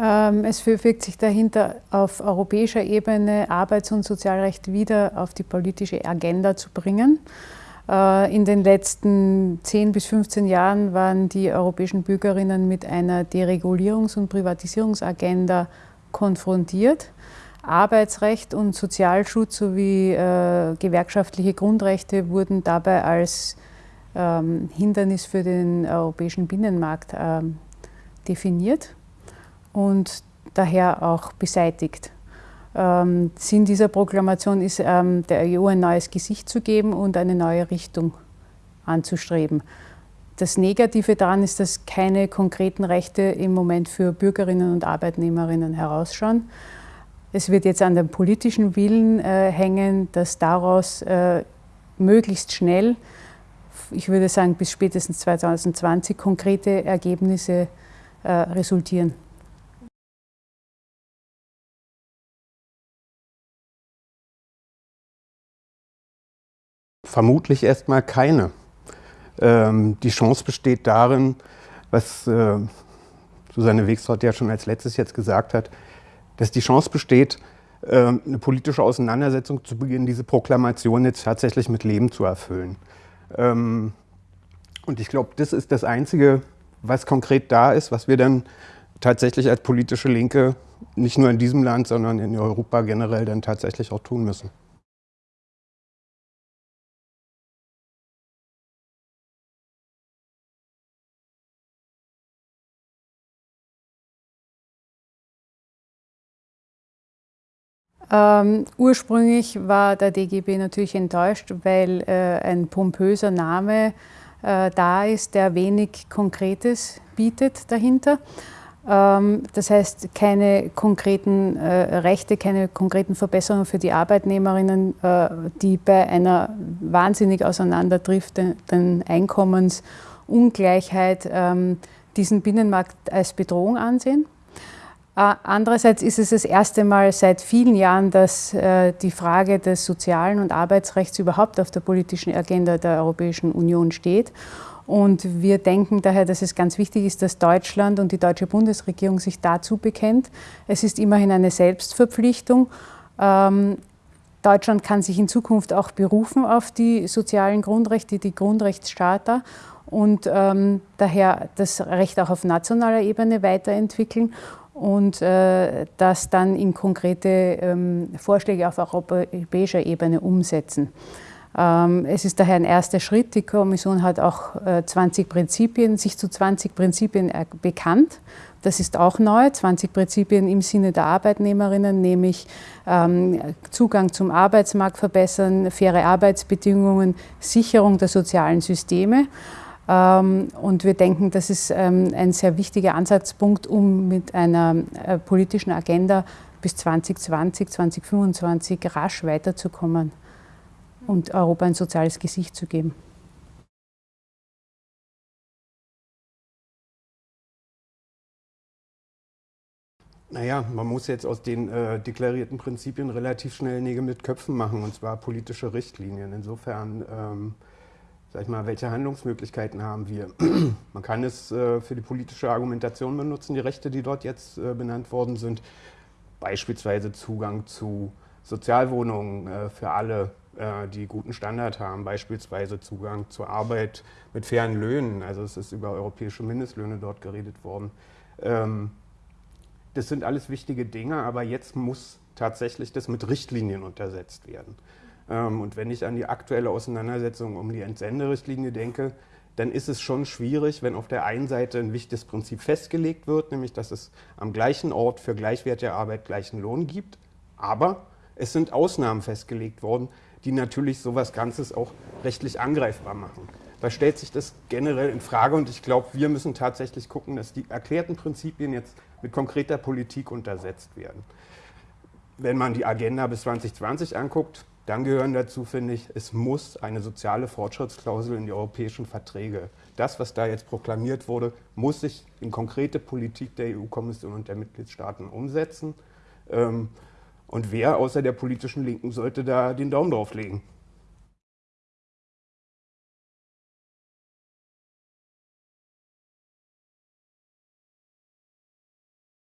Ähm, es wirkt sich dahinter auf europäischer Ebene Arbeits- und Sozialrecht wieder auf die politische Agenda zu bringen. Äh, in den letzten 10 bis 15 Jahren waren die europäischen Bürgerinnen mit einer Deregulierungs- und Privatisierungsagenda konfrontiert. Arbeitsrecht und Sozialschutz sowie äh, gewerkschaftliche Grundrechte wurden dabei als ähm, Hindernis für den europäischen Binnenmarkt ähm, definiert und daher auch beseitigt. Ähm, Sinn dieser Proklamation ist, ähm, der EU ein neues Gesicht zu geben und eine neue Richtung anzustreben. Das Negative daran ist, dass keine konkreten Rechte im Moment für Bürgerinnen und Arbeitnehmerinnen herausschauen. Es wird jetzt an dem politischen Willen äh, hängen, dass daraus äh, möglichst schnell, ich würde sagen bis spätestens 2020, konkrete Ergebnisse äh, resultieren. Vermutlich erstmal keine. Ähm, die Chance besteht darin, was äh, Susanne Wegstraat ja schon als letztes jetzt gesagt hat, dass die Chance besteht, äh, eine politische Auseinandersetzung zu beginnen, diese Proklamation jetzt tatsächlich mit Leben zu erfüllen. Ähm, und ich glaube, das ist das Einzige, was konkret da ist, was wir dann tatsächlich als politische Linke nicht nur in diesem Land, sondern in Europa generell dann tatsächlich auch tun müssen. Ähm, ursprünglich war der DGB natürlich enttäuscht, weil äh, ein pompöser Name äh, da ist, der wenig Konkretes bietet dahinter. Ähm, das heißt, keine konkreten äh, Rechte, keine konkreten Verbesserungen für die Arbeitnehmerinnen, äh, die bei einer wahnsinnig auseinanderdriftenden Einkommensungleichheit ähm, diesen Binnenmarkt als Bedrohung ansehen. Andererseits ist es das erste Mal seit vielen Jahren, dass äh, die Frage des sozialen und Arbeitsrechts überhaupt auf der politischen Agenda der Europäischen Union steht. Und wir denken daher, dass es ganz wichtig ist, dass Deutschland und die deutsche Bundesregierung sich dazu bekennt. Es ist immerhin eine Selbstverpflichtung. Ähm, Deutschland kann sich in Zukunft auch berufen auf die sozialen Grundrechte, die Grundrechtscharta und ähm, daher das Recht auch auf nationaler Ebene weiterentwickeln und äh, das dann in konkrete ähm, Vorschläge auf europäischer Ebene umsetzen. Ähm, es ist daher ein erster Schritt. Die Kommission hat auch äh, 20 Prinzipien, sich zu 20 Prinzipien bekannt. Das ist auch neu, 20 Prinzipien im Sinne der Arbeitnehmerinnen, nämlich ähm, Zugang zum Arbeitsmarkt verbessern, faire Arbeitsbedingungen, Sicherung der sozialen Systeme. Ähm, und wir denken, das ist ähm, ein sehr wichtiger Ansatzpunkt, um mit einer äh, politischen Agenda bis 2020, 2025 rasch weiterzukommen und Europa ein soziales Gesicht zu geben. Naja, man muss jetzt aus den äh, deklarierten Prinzipien relativ schnell Nägel mit Köpfen machen, und zwar politische Richtlinien. Insofern ähm, sag ich mal, welche Handlungsmöglichkeiten haben wir? Man kann es äh, für die politische Argumentation benutzen, die Rechte, die dort jetzt äh, benannt worden sind. Beispielsweise Zugang zu Sozialwohnungen äh, für alle, äh, die guten Standard haben. Beispielsweise Zugang zur Arbeit mit fairen Löhnen. Also es ist über europäische Mindestlöhne dort geredet worden. Ähm, das sind alles wichtige Dinge, aber jetzt muss tatsächlich das mit Richtlinien untersetzt werden. Ähm, und wenn ich an die aktuelle Auseinandersetzung um die Entsenderichtlinie denke, dann ist es schon schwierig, wenn auf der einen Seite ein wichtiges Prinzip festgelegt wird, nämlich dass es am gleichen Ort für gleichwertige Arbeit gleichen Lohn gibt. Aber es sind Ausnahmen festgelegt worden, die natürlich sowas Ganzes auch rechtlich angreifbar machen. Da stellt sich das generell in Frage und ich glaube, wir müssen tatsächlich gucken, dass die erklärten Prinzipien jetzt mit konkreter Politik untersetzt werden. Wenn man die Agenda bis 2020 anguckt, dann gehören dazu, finde ich, es muss eine soziale Fortschrittsklausel in die europäischen Verträge. Das, was da jetzt proklamiert wurde, muss sich in konkrete Politik der EU-Kommission und der Mitgliedstaaten umsetzen. Ähm, und wer außer der politischen Linken sollte da den Daumen drauf legen?